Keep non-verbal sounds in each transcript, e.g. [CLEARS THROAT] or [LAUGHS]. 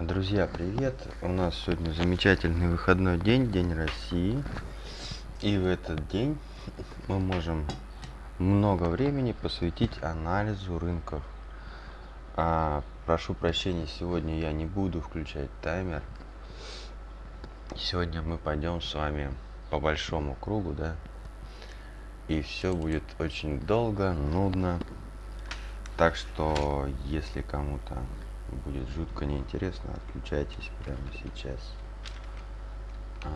Друзья, привет! У нас сегодня замечательный выходной день, День России. И в этот день мы можем много времени посвятить анализу рынков. А, прошу прощения, сегодня я не буду включать таймер. Сегодня мы пойдем с вами по большому кругу, да? И все будет очень долго, нудно. Так что, если кому-то будет жутко неинтересно, отключайтесь прямо сейчас. А,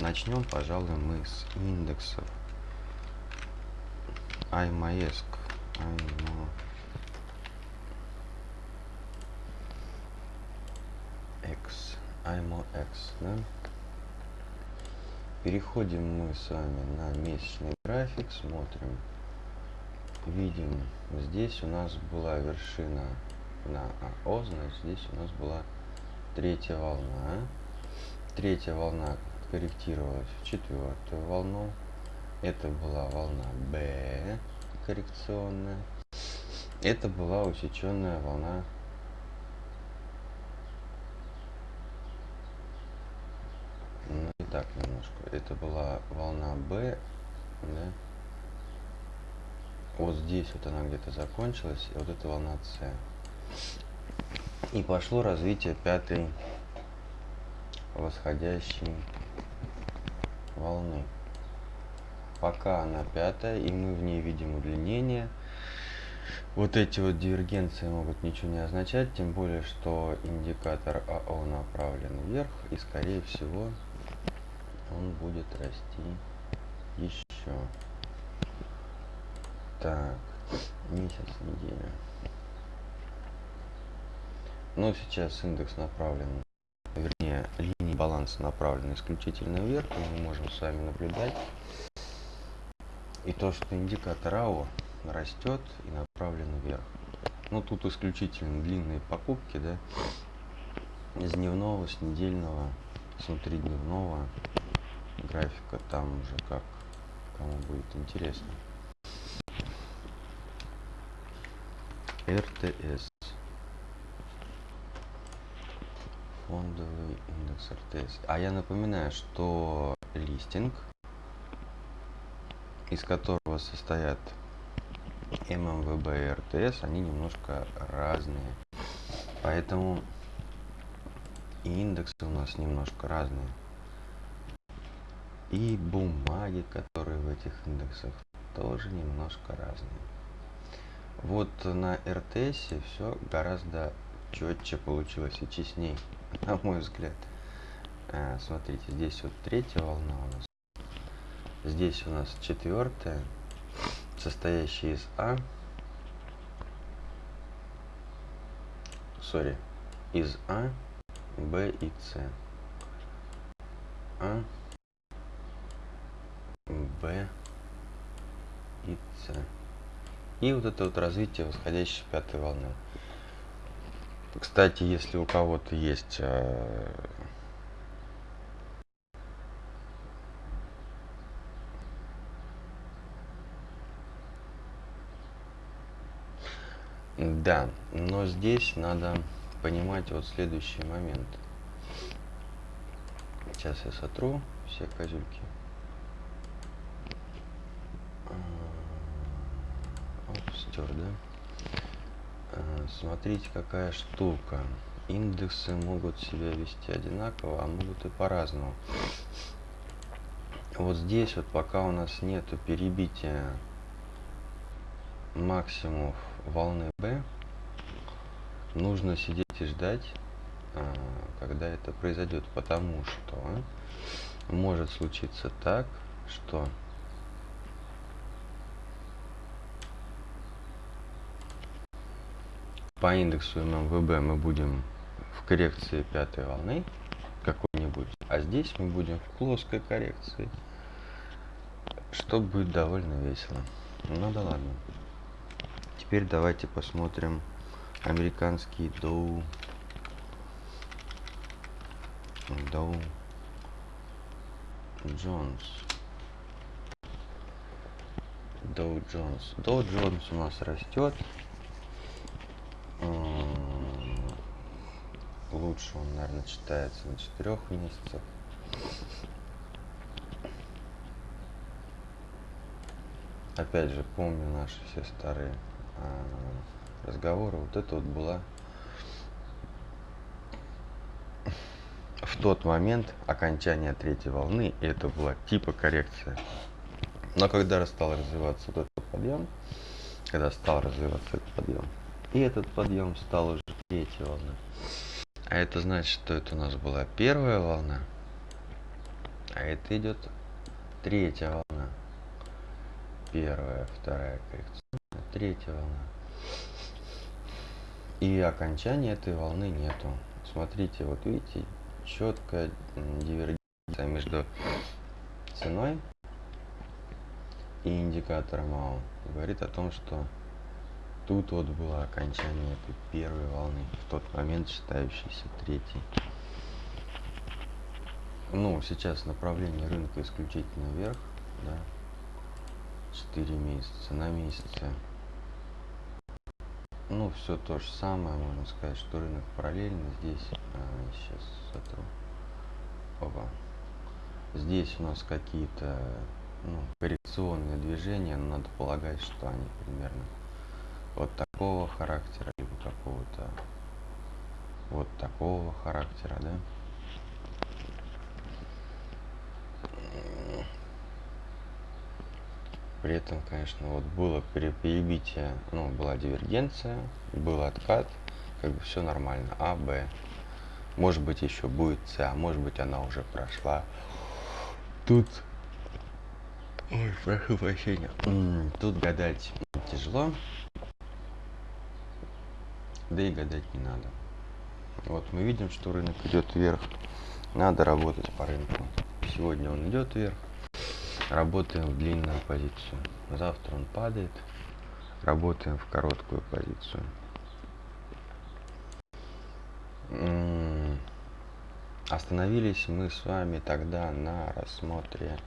начнем, пожалуй, мы с индексов. iMaesc. X. IMOX, да? Переходим мы с вами на месячный график, смотрим. Видим, здесь у нас была вершина на АО, значит здесь у нас была третья волна. Третья волна корректировалась в четвертую волну. Это была волна Б коррекционная. Это была усеченная волна ну и так немножко. Это была волна Б, да? Вот здесь вот она где-то закончилась, и вот эта волна С. И пошло развитие пятой восходящей волны. Пока она пятая, и мы в ней видим удлинение. Вот эти вот дивергенции могут ничего не означать, тем более, что индикатор АО направлен вверх, и скорее всего он будет расти еще. Так, месяц, неделя. Но сейчас индекс направлен, вернее, линии баланса направлены исключительно вверх, мы можем с вами наблюдать. И то, что индикатор АО растет и направлен вверх. Ну, тут исключительно длинные покупки, да, с дневного, с недельного, с внутридневного графика, там уже как кому будет интересно. РТС. Фондовый индекс РТС. А я напоминаю, что листинг, из которого состоят ММВБ и РТС, они немножко разные. Поэтому и индексы у нас немножко разные. И бумаги, которые в этих индексах, тоже немножко разные. Вот на РТС все гораздо четче получилось и честней. [LAUGHS] на мой взгляд. А, смотрите, здесь вот третья волна у нас. Здесь у нас четвертая, состоящая из А. Сори, из А, Б и С. А, Б и С. И вот это вот развитие восходящей пятой волны. Кстати, если у кого-то есть э, Да, но здесь надо понимать вот следующий момент. Сейчас я сотру все козюльки. Оп, стер, да? Э, смотрите, какая штука. Индексы могут себя вести одинаково, а могут и по-разному. Вот здесь вот пока у нас нету перебития максимумов волны B, нужно сидеть и ждать, а, когда это произойдет, потому что может случиться так, что по индексу ММВБ мы будем в коррекции пятой волны какой-нибудь, а здесь мы будем в плоской коррекции, что будет довольно весело. Ну да ладно. Теперь давайте посмотрим американский Dow Jones Dow Jones у нас растет лучше он, наверное, читается на четырех месяцах. Опять же, помню наши все старые а, разговоры. Вот это вот была в тот момент окончания третьей волны, и это была типа коррекция. Но когда стал развиваться вот этот подъем, когда стал развиваться этот подъем, и этот подъем стал уже третьей волной. А это значит, что это у нас была первая волна, а это идет третья волна. Первая, вторая коррекция, третья волна. И окончания этой волны нету. Смотрите, вот видите, четкая дивергенция между ценой и индикатором АО. Говорит о том, что тут вот было окончание этой первой волны, в тот момент считающейся третьей. Ну, сейчас направление рынка исключительно вверх, да, 4 месяца на месяце. Ну, все то же самое, можно сказать, что рынок параллельно здесь. А, сейчас сотру. Опа. Здесь у нас какие-то ну, коррекционные движения, но надо полагать, что они примерно вот такого характера, либо какого-то вот такого характера, да? При этом, конечно, вот было перебитие, ну, была дивергенция, был откат, как бы все нормально. А, Б. Может быть, еще будет С, а может быть, она уже прошла. Тут... Ой, прошу прощения. Тут гадать тяжело да и гадать не надо. Вот мы видим, что рынок идет вверх. Надо работать по рынку. Сегодня он идет вверх. Работаем в длинную позицию. Завтра он падает. Работаем в короткую позицию. Остановились мы с вами тогда на рассмотре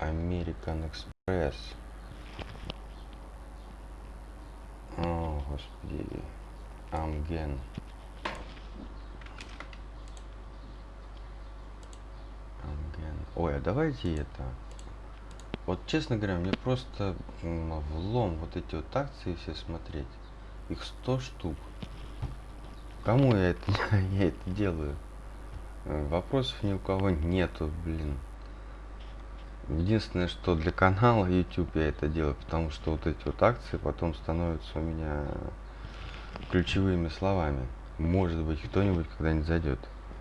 American Express. О, господи. Амген. Амген. Ой, а давайте это. Вот, честно говоря, мне просто влом вот эти вот акции все смотреть. Их 100 штук. Кому я это, [LAUGHS] я это делаю? Вопросов ни у кого нету, блин. Единственное, что для канала YouTube я это делаю, потому что вот эти вот акции потом становятся у меня ключевыми словами. Может быть, кто-нибудь когда-нибудь зайдет.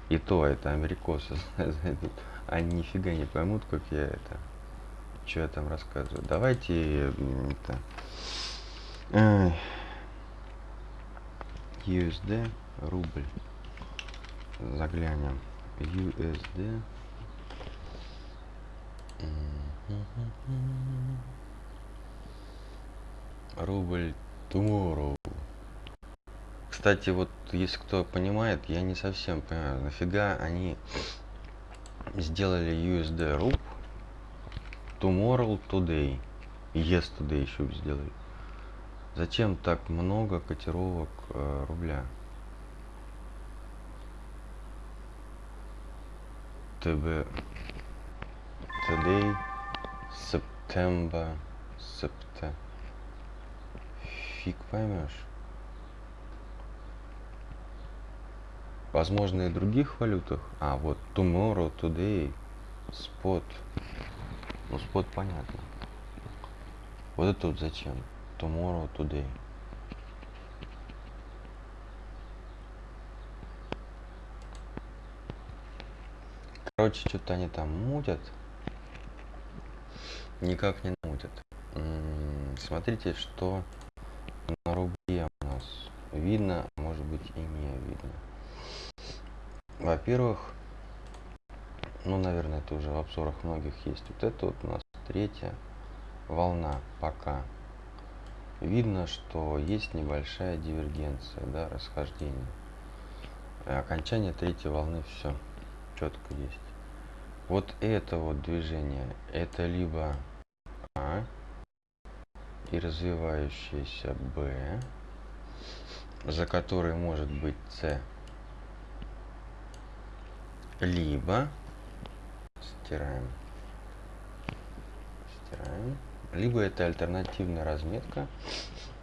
И то это америкосы [LAUGHS] зайдут. Они нифига не поймут, как я это. Что я там рассказываю. Давайте это. USD рубль. Заглянем. USD. Рубль tomorrow. Кстати, вот если кто понимает, я не совсем понимаю, нафига они сделали USD RUP tomorrow today. Yesterday еще сделали. Зачем так много котировок э, рубля? ТБ Today September September Фиг поймешь. Возможно, и других валютах. А, вот tomorrow, today, spot. Ну, spot понятно. Вот это вот зачем? Tomorrow, today. Короче, что-то они там мутят. Никак не мутят. Смотрите, что на рубле у нас видно, может быть и не видно. Во-первых, ну, наверное, это уже в обзорах многих есть. Вот это вот у нас третья волна пока. Видно, что есть небольшая дивергенция, да, расхождение. Окончание третьей волны все четко есть. Вот это вот движение, это либо А и развивающаяся Б, за которой может быть С либо стираем, стираем, либо это альтернативная разметка.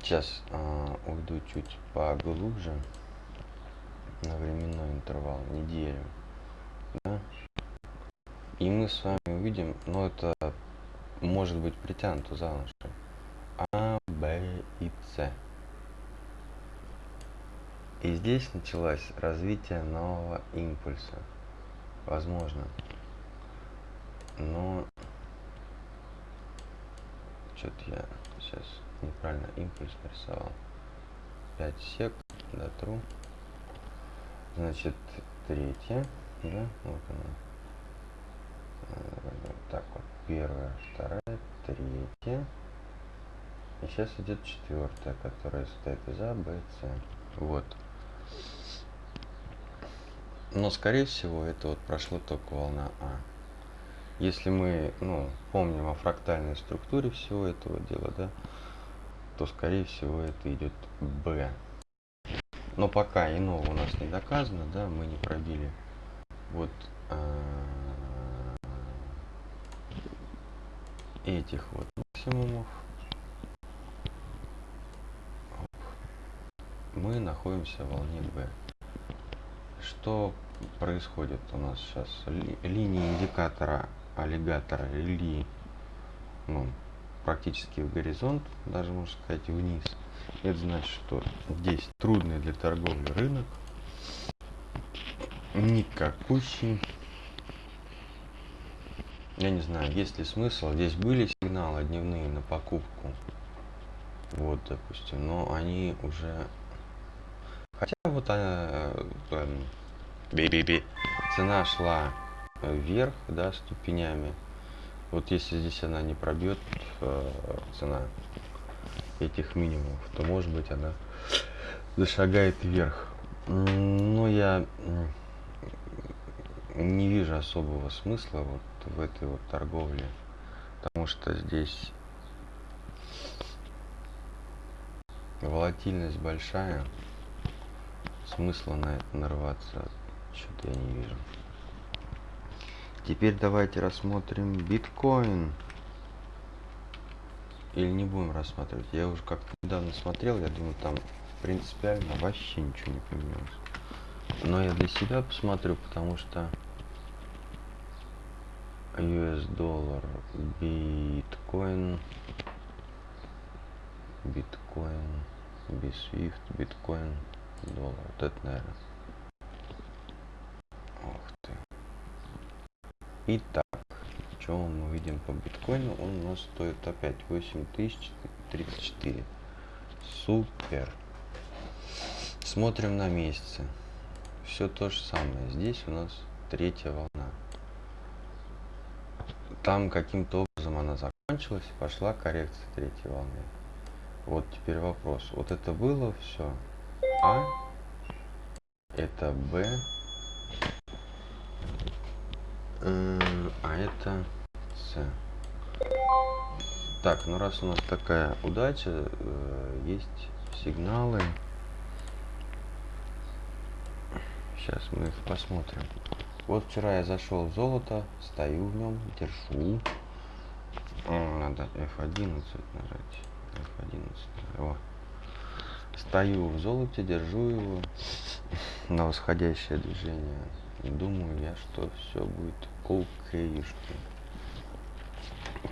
Сейчас э, уйду чуть поглубже на временной интервал неделю. Да? И мы с вами увидим, но это может быть притянуто за уши. А, Б и С. И здесь началось развитие нового импульса. Возможно. Но что-то я сейчас неправильно импульс нарисовал. 5 сек, дотру. Значит, третья, да, вот она. Э, Так вот, первая, вторая, третья. И сейчас идет четвертая, которая состоит из А, Б. Вот. Но, скорее всего, это вот прошло только волна А. Если мы, ну, помним о фрактальной структуре всего этого дела, да, то, скорее всего, это идет Б. Но пока иного у нас не доказано, да, мы не пробили вот а, этих вот максимумов. Мы находимся в волне B. Что происходит у нас сейчас? Ли, линии индикатора аллигатора или ну, практически в горизонт, даже можно сказать вниз. Это значит, что здесь трудный для торговли рынок, никакущий. Я не знаю, есть ли смысл. Здесь были сигналы дневные на покупку. Вот, допустим, но они уже... Вот она... Би-би-би. Цена шла вверх, да, ступенями. Вот если здесь она не пробьет э, цена этих минимумов, то может быть она зашагает вверх. Но я не вижу особого смысла вот в этой вот торговле, потому что здесь волатильность большая, смысла на это нарваться что-то я не вижу. Теперь давайте рассмотрим биткоин. Или не будем рассматривать. Я уже как-то недавно смотрел, я думаю, там принципиально вообще ничего не поменялось. Но я для себя посмотрю, потому что US доллар, биткоин, биткоин, бисвифт, биткоин, доллар. Вот это, наверное. Ух ты. Итак, что мы видим по биткоину? Он у нас стоит опять 8034. Супер. Смотрим на месяцы. Все то же самое. Здесь у нас третья волна. Там каким-то образом она закончилась пошла коррекция третьей волны. Вот теперь вопрос. Вот это было все. А. Это Б. А это С. Так, ну раз у нас такая удача, э, есть сигналы. Сейчас мы их посмотрим. Вот вчера я зашел в золото, стою в нем, держу. Надо F11 нажать. F11. О. Стою в золоте, держу его [LAUGHS] на восходящее движение. И думаю я, что все будет окейшки.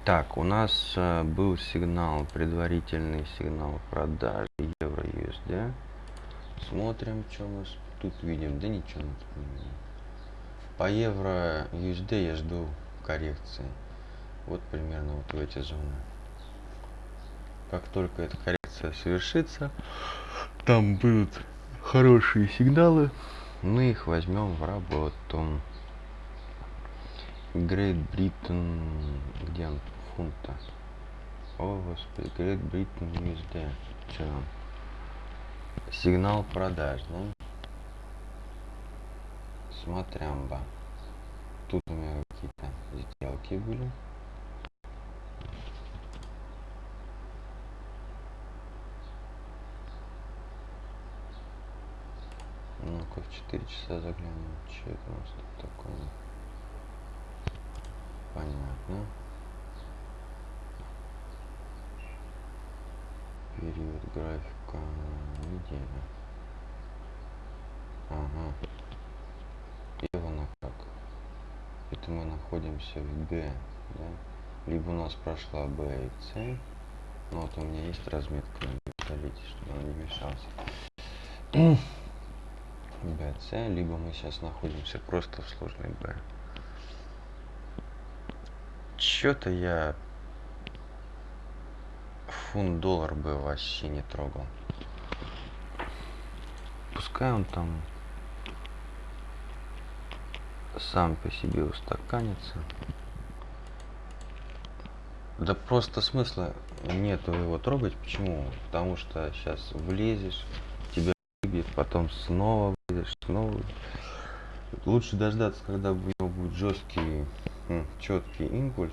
Так, у нас э, был сигнал, предварительный сигнал продажи евро USD. Смотрим, что мы тут видим. Да ничего мы не. По евро USD я жду коррекции. Вот примерно вот в эти зоны. Как только эта коррекция совершится, там будут хорошие сигналы. Мы их возьмем в работу. Great Britain, где он фунта? О, господи, Great Britain USD. Че там? Сигнал продаж, да? Смотрям ба. Тут у меня какие-то сделки были. Ну-ка в 4 часа заглянем. Что это у нас тут такое? Понятно. Период графика неделя. Ага. И как. Это мы находимся в Г, да? Либо у нас прошла Б и С. Ну вот у меня есть разметка на пистолете, чтобы он не мешался. С, либо мы сейчас находимся просто в сложной Б. Чё-то я фунт доллар бы вообще не трогал. Пускай он там сам по себе устаканится. Да просто смысла нету его трогать. Почему? Потому что сейчас влезешь, выбьет, потом снова влезешь, снова. Лучше дождаться, когда у него будет жесткий, четкий импульс,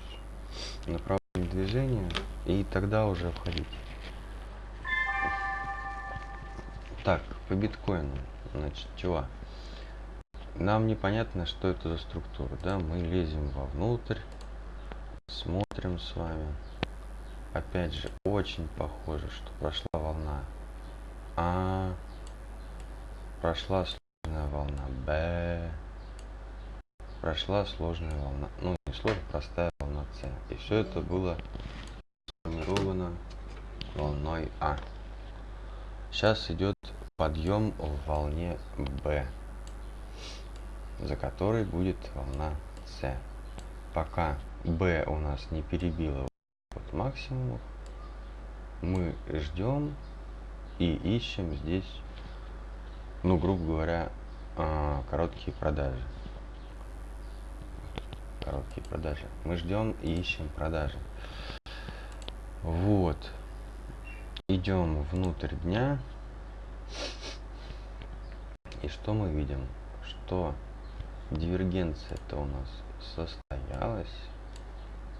направление движения, и тогда уже входить. Так, по биткоину. Значит, чего? Нам непонятно, что это за структура, да? Мы лезем вовнутрь, смотрим с вами. Опять же, очень похоже, что прошла волна А, прошла сложная волна Б, прошла сложная волна, ну не сложная, простая волна С. И все это было сформировано волной А. Сейчас идет подъем в волне Б, за которой будет волна С. Пока B у нас не перебила вот максимумов, мы ждем и ищем здесь, ну, грубо говоря, а, короткие продажи. Короткие продажи. Мы ждем и ищем продажи. Вот. Идем внутрь дня. И что мы видим? Что дивергенция это у нас состоялась.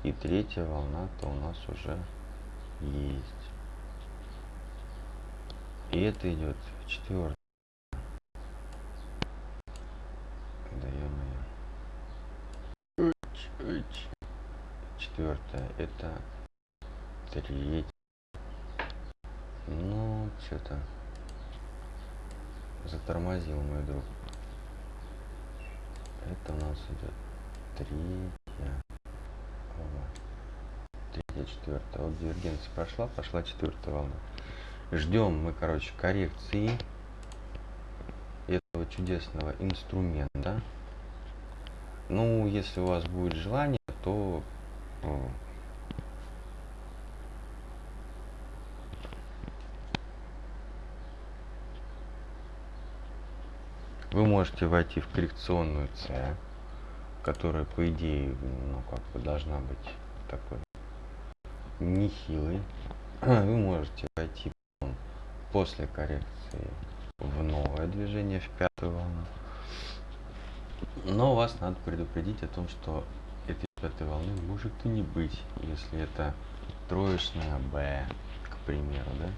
И третья волна-то у нас уже есть. И это идет четвертая. Да ё-моё. Четвертая. Это третья. Ну, что-то затормозил мой друг. Это у нас идет третья третья, четвертая. Вот дивергенция прошла, пошла четвертая волна. Ждем мы, короче, коррекции этого чудесного инструмента. Ну, если у вас будет желание, то вы можете войти в коррекционную С которая по идее ну как бы должна быть такой нехилой. [CLEARS THROAT] Вы можете войти после коррекции в новое движение в пятую волну. Но вас надо предупредить о том что пятой волны может и не быть если это троечная б к примеру да?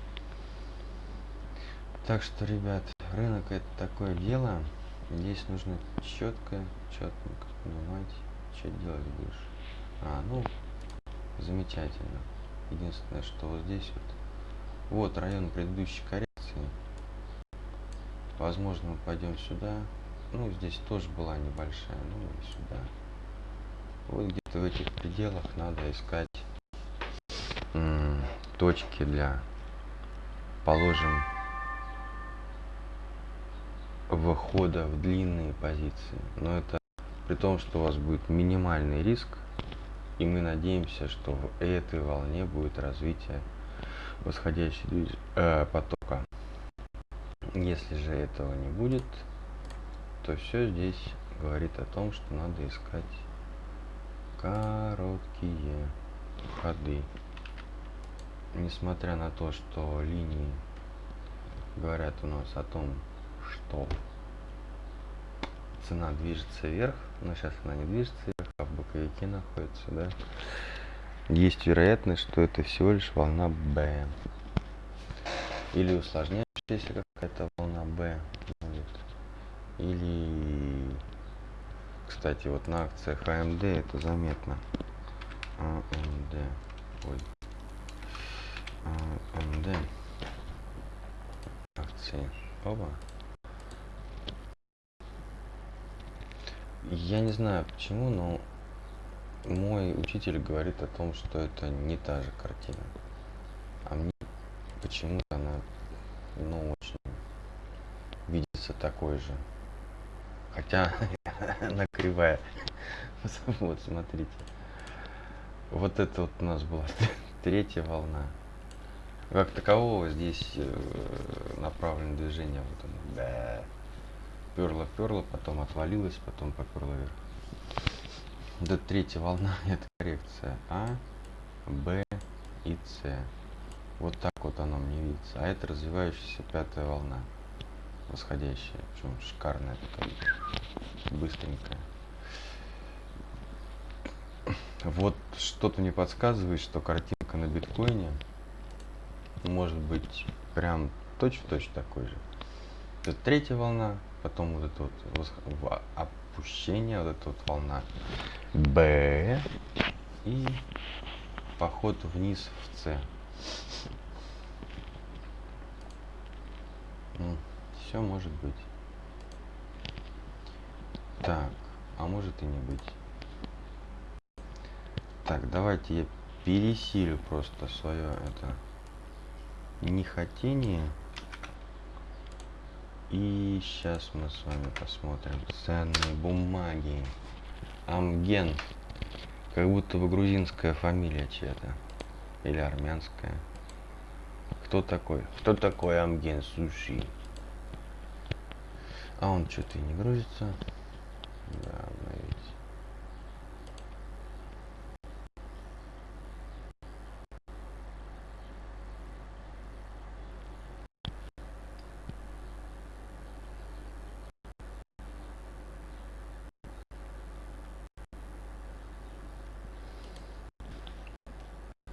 Так что ребят рынок это такое дело. Здесь нужно четко четко понимать что делать будешь. А ну замечательно. Единственное что вот здесь вот вот район предыдущей коррекции. Возможно мы пойдем сюда. Ну здесь тоже была небольшая ну и сюда вот где-то в этих пределах надо искать точки для положим выхода в длинные позиции но это при том, что у вас будет минимальный риск, и мы надеемся, что в этой волне будет развитие восходящего э, потока. Если же этого не будет, то все здесь говорит о том, что надо искать короткие ходы. Несмотря на то, что линии говорят у нас о том, что цена движется вверх, но сейчас она не движется вверх, а в боковике находится, да. Есть вероятность, что это всего лишь волна B. Или усложняющаяся какая-то волна B. Или, кстати, вот на акциях AMD это заметно. AMD. Ой. AMD. Акции. Оба. Я не знаю почему, но мой учитель говорит о том, что это не та же картина. А мне почему-то она, ну, очень видится такой же. Хотя [LAUGHS] она кривая. [LAUGHS] Вот, смотрите. Вот это вот у нас была [LAUGHS] третья волна. Как такового здесь э, направлено движение. Вот оно. Да. Перла, перла, потом отвалилась, потом поперла вверх. Это третья волна, это коррекция А, Б и С. Вот так вот оно мне видится. А это развивающаяся пятая волна. Восходящая. Причем шикарная такая. Быстренькая. Вот что-то мне подсказывает, что картинка на биткоине может быть прям точь-в-точь -точь такой же. Это третья волна, потом вот это вот опущение, вот эта вот волна Б и поход вниз в С. Все может быть. Так, а может и не быть. Так, давайте я пересилю просто свое это нехотение. И сейчас мы с вами посмотрим ценные бумаги. Амген. Как будто бы грузинская фамилия чья-то. Или армянская. Кто такой? Кто такой Амген Суши? А он что-то и не грузится. Да, обновить.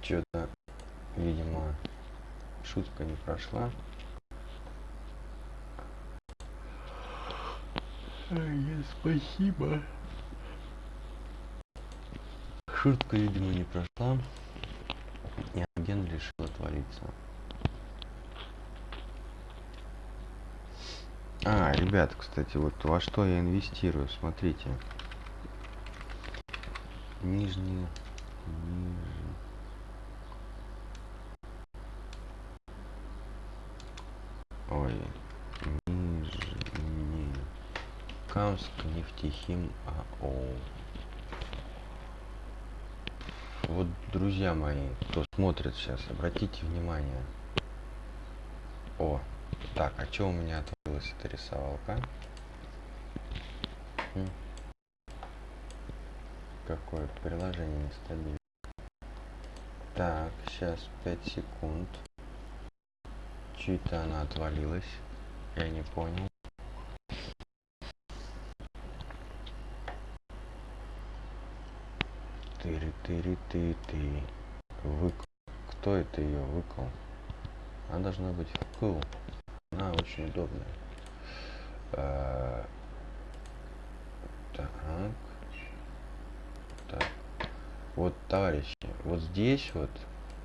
Что-то, видимо, шутка не прошла. Спасибо. Шутка, видимо, не прошла. И агент решил отвалиться. А, ребят, кстати, вот во что я инвестирую, смотрите. Нижние, ниже. Ой, Камск нефтехим АО. Вот, друзья мои, кто смотрит сейчас, обратите внимание. О, так, а что у меня отвалилась эта рисовалка? Какое приложение нестабильное. Так, сейчас 5 секунд. Чуть-то она отвалилась. Я не понял. Ты ты вык кто это ее выкл она должна быть вкл она очень удобная. А, так. Так. Вот товарищи вот здесь вот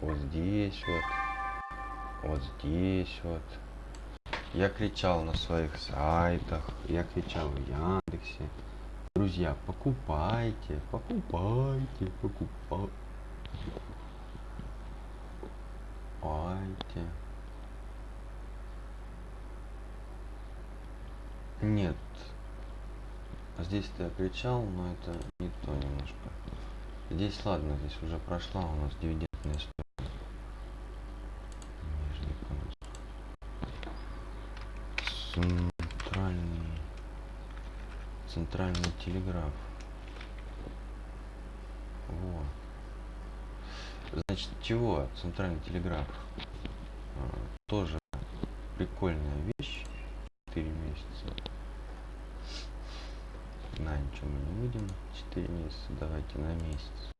вот здесь вот вот здесь вот. Я кричал на своих сайтах я кричал в яндексе Друзья, покупайте, покупайте, покупайте. Нет. А здесь-то я кричал, но это не то немножко. Здесь ладно, здесь уже прошла у нас дивидендная история. Нижний конус центральный телеграф. Вот. Значит, чего центральный телеграф? А, тоже прикольная вещь. 4 месяца. На ничего мы не будем. 4 месяца. Давайте на месяц.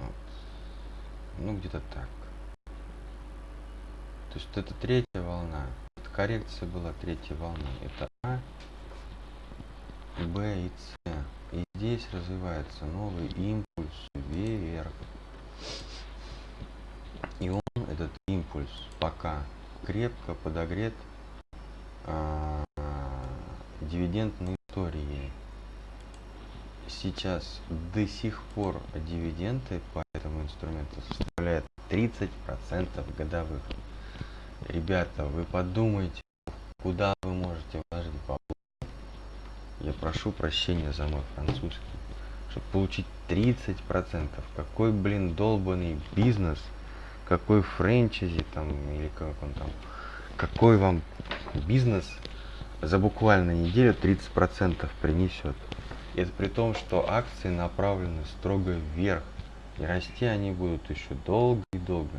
Вот. Ну, где-то так. То есть это третья волна. Коррекция была третьей волны. Это А, Б и С. И здесь развивается новый импульс вверх. И он, этот импульс, пока крепко подогрет а, дивидендной историей. Сейчас до сих пор дивиденды по этому инструменту составляют 30% годовых. Ребята, вы подумайте, куда вы можете вложить бабло. Я прошу прощения за мой французский. Чтобы получить 30%. Какой, блин, долбанный бизнес, какой франчайзи там, или как он там, какой вам бизнес за буквально неделю 30% принесет. Это при том, что акции направлены строго вверх. И расти они будут еще долго и долго.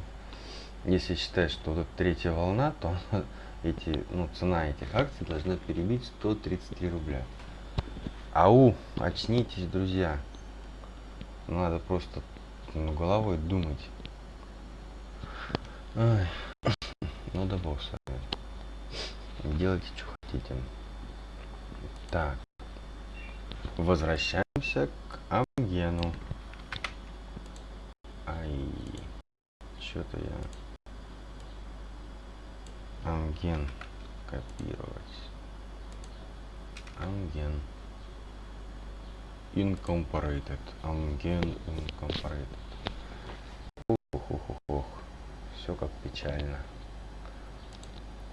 Если считать, что вот третья волна, то [LAUGHS] эти, ну, цена этих акций должна перебить 133 рубля. Ау, очнитесь, друзья. Надо просто ну, головой думать. Ой. [COUGHS] Ну да бог с вами. Делайте, что хотите. Так. Возвращаемся к Амгену. Ай. Что-то я... Амген. Копировать. Амген. Incorporated. Amgen Incorporated. Ох, ох, ох, ох. Все как печально.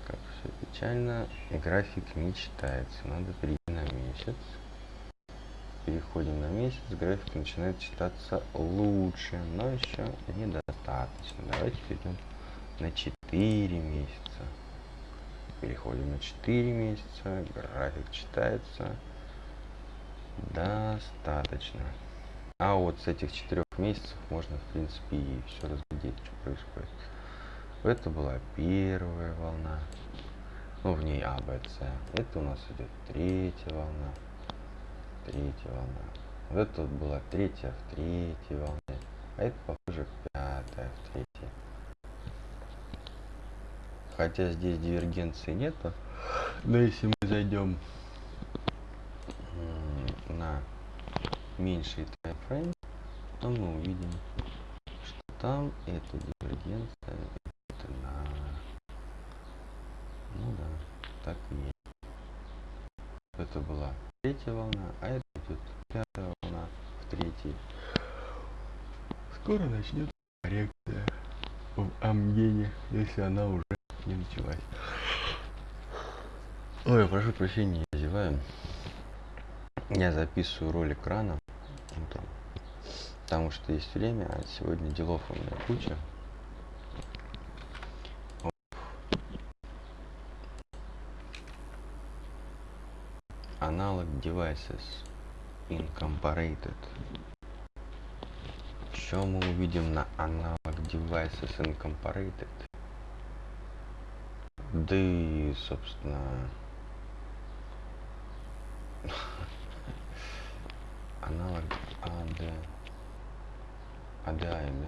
Как все печально. И график не читается. Надо перейти на месяц. Переходим на месяц. График начинает читаться лучше, но еще недостаточно. Давайте перейдем на 4 месяца. Переходим на 4 месяца. График читается достаточно. А вот с этих четырех месяцев можно, в принципе, и все разглядеть, что происходит. Это была первая волна. Ну, в ней А, Б, С. Это у нас идет третья волна. Третья волна. Вот это вот была третья в третьей волне. А это, похоже, пятая в третьей. Хотя здесь дивергенции нету. Но если мы зайдем на меньший таймфрейм, то мы увидим, что там эта дивергенция это на... Ну да, так и есть. Это была третья волна, а это идет пятая волна в третьей. Скоро начнет коррекция в Амгене, если она уже не началась. Ой, прошу прощения, я зеваю. Я записываю ролик рано утром, потому что есть время, а сегодня делов у меня куча. Аналог devices incorporated. Что мы увидим на аналог devices incorporated? Да и, собственно, [LAUGHS] аналог ADI, да?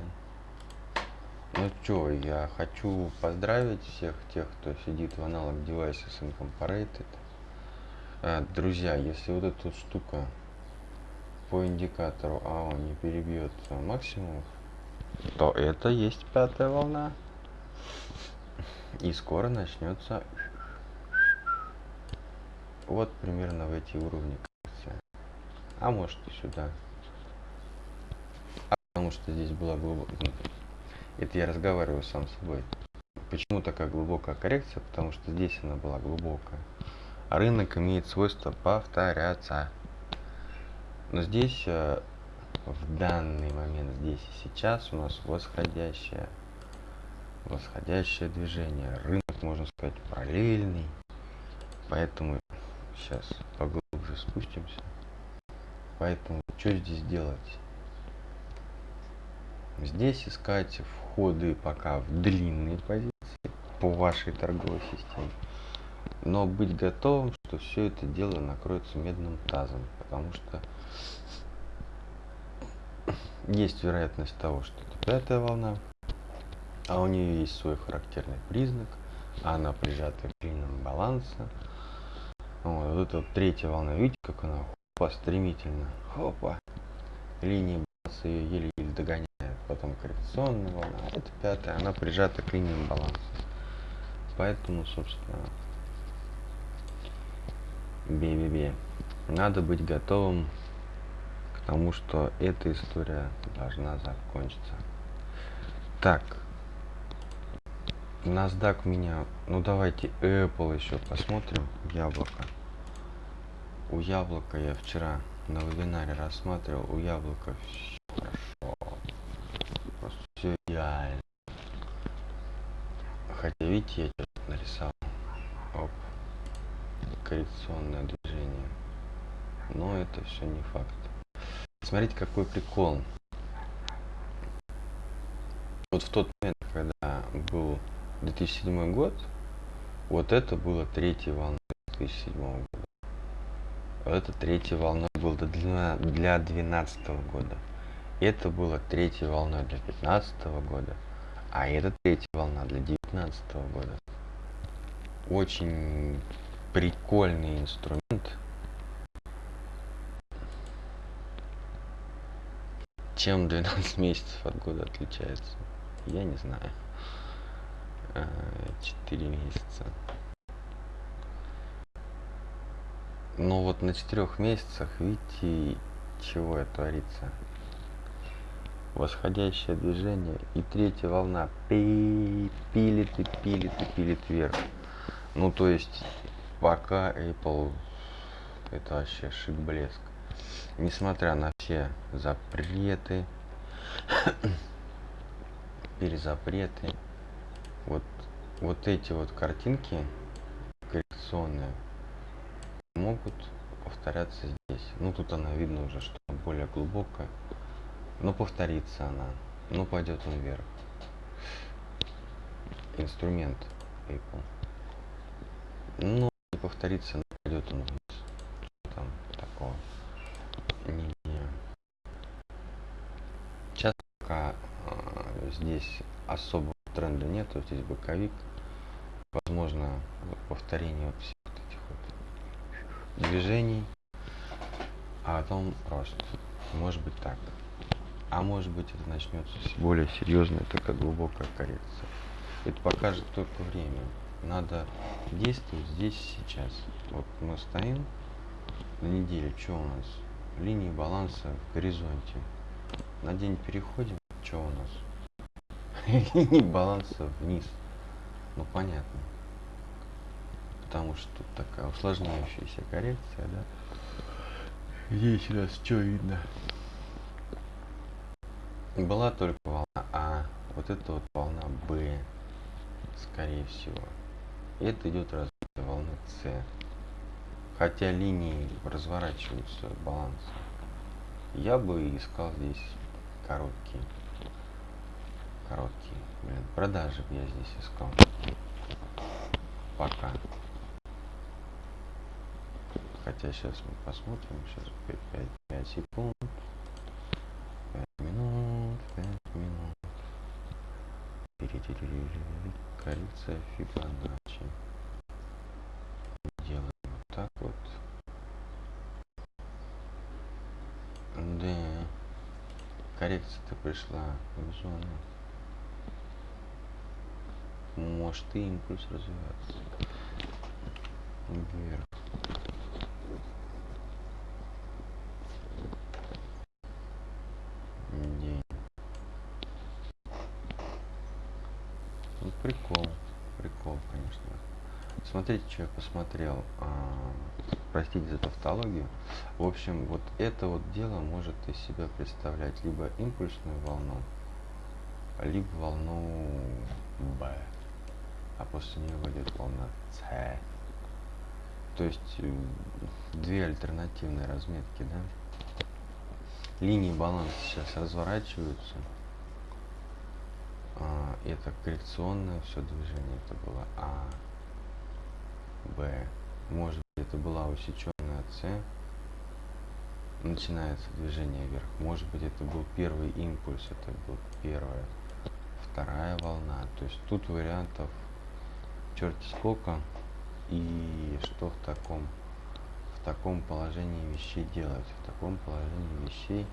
Ну чё, я хочу поздравить всех тех, кто сидит в аналог Devices Incorporated. А, друзья, если вот эта штука по индикатору АО не перебьет максимум, то это есть пятая волна. И скоро начнется вот примерно в эти уровни а может и сюда. А потому что здесь была глубокая... Это я разговариваю сам с собой. Почему такая глубокая коррекция? Потому что здесь она была глубокая. А рынок имеет свойство повторяться. Но здесь, э, в данный момент, здесь и сейчас у нас восходящее, восходящее движение. Рынок, можно сказать, параллельный. Поэтому сейчас поглубже спустимся. Поэтому что здесь делать? Здесь искать входы пока в длинные позиции по вашей торговой системе. Но быть готовым, что все это дело накроется медным тазом. Потому что есть вероятность того, что это пятая волна, а у нее есть свой характерный признак, она прижата к линиям баланса. Вот, вот эта вот третья волна, видите, как она хопа, стремительно, хопа, линии баланса ее еле-еле догоняет. Потом коррекционная волна, а это пятая, она прижата к линиям баланса. Поэтому, собственно, бе-бе-бе. Надо быть готовым к тому, что эта история должна закончиться. Так. NASDAQ меня... Ну давайте Apple еще посмотрим. Яблоко. У яблока я вчера на вебинаре рассматривал. У яблока все хорошо. Просто все идеально. Хотя видите, я что-то нарисовал. Оп. Коррекционное движение. Но это все не факт. Смотрите, какой прикол. Вот в тот момент, когда был 2007 год, вот это было третья волна 2007 года. Это третья волна была для, для 2012 года. Это была третья волна для 2015 года. А это третья волна для 2019 года. Очень прикольный инструмент. Чем 12 [LAUGHS] месяцев от года отличается? Я не знаю. 4 месяца. Но вот на четырех месяцах, видите, чего это творится. Восходящее движение и третья волна пилит и пилит и пилит вверх. Ну то есть пока Apple это вообще шик блеск. Несмотря на все запреты, [COUGHS] перезапреты, вот, вот эти вот картинки коррекционные могут повторяться здесь. Ну, тут она видно уже, что более глубокая. Но повторится она. Но пойдет он вверх. Инструмент Apple. Но не повторится, но пойдет он вниз. Там такого. Не, не. Сейчас пока э, здесь особо тренда нет, вот здесь боковик. Возможно, повторение вот всех вот этих вот движений, а потом рост. Может быть так. А может быть это начнется более серьезная такая глубокая коррекция. Это покажет только время. Надо действовать здесь сейчас. Вот мы стоим на неделе, что у нас? Линии баланса в горизонте. На день переходим, что у нас? [LAUGHS] и баланса вниз. Ну понятно. Потому что тут такая усложняющаяся коррекция, да? Здесь у нас что видно? Была только волна А, вот это вот волна Б, скорее всего. И это идет развитие волны С. Хотя линии разворачиваются баланс. Я бы искал здесь короткие короткие. Блин, продажи я здесь искал. Пока. Хотя сейчас мы посмотрим. Сейчас 5, 5, 5 секунд. 5 минут. 5 минут. Коррекция Фибоначчи. Делаем вот так вот. Да. Коррекция-то пришла в зону может и импульс развиваться вверх. День. Ну, прикол прикол конечно. Смотрите что я посмотрел а, простите за тавтологию. В общем вот это вот дело может из себя представлять либо импульсную волну либо волну Б а после нее войдет волна С. То есть э, две альтернативные разметки, да? Линии баланса сейчас разворачиваются. А, это коррекционное все движение, это было А, Б. Может быть это была усеченная С. Начинается движение вверх. Может быть это был первый импульс, это был первая, вторая волна. То есть тут вариантов черти сколько и что в таком в таком положении вещей делать в таком положении вещей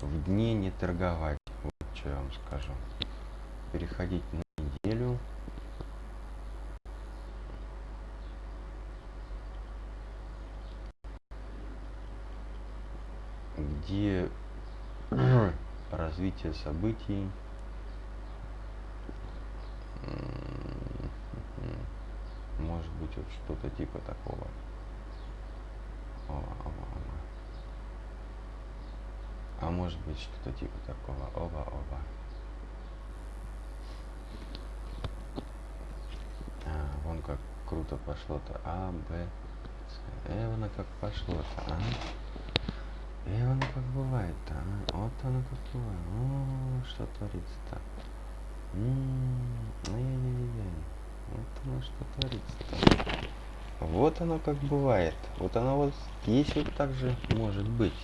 в дне не торговать. Вот что я вам скажу. Переходить на неделю. Где [CLEARS THROAT] развитие событий может быть вот что-то типа такого Ова, ова, ова. а может быть что-то типа такого оба оба а, вон как круто пошло-то а б с э, вон как пошло-то а оно как бывает-то, а? Вот оно как бывает. О, что творится-то. Ай-яй-яй-яй. Вот оно что творится-то. Вот оно как бывает. Вот оно вот здесь вот так же может быть.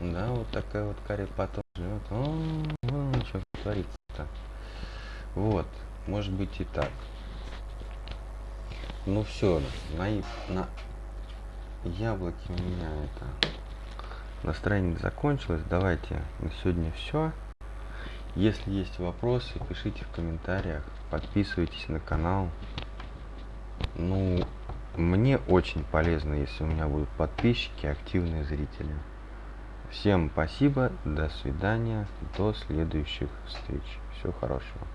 Да, вот такая вот карри потом живет. О, что творится-то. Вот, может быть и так. Ну все, на, на яблоки у меня это настроение закончилось. Давайте на сегодня все. Если есть вопросы, пишите в комментариях, подписывайтесь на канал. Ну, мне очень полезно, если у меня будут подписчики, активные зрители. Всем спасибо, до свидания, до следующих встреч. Всего хорошего.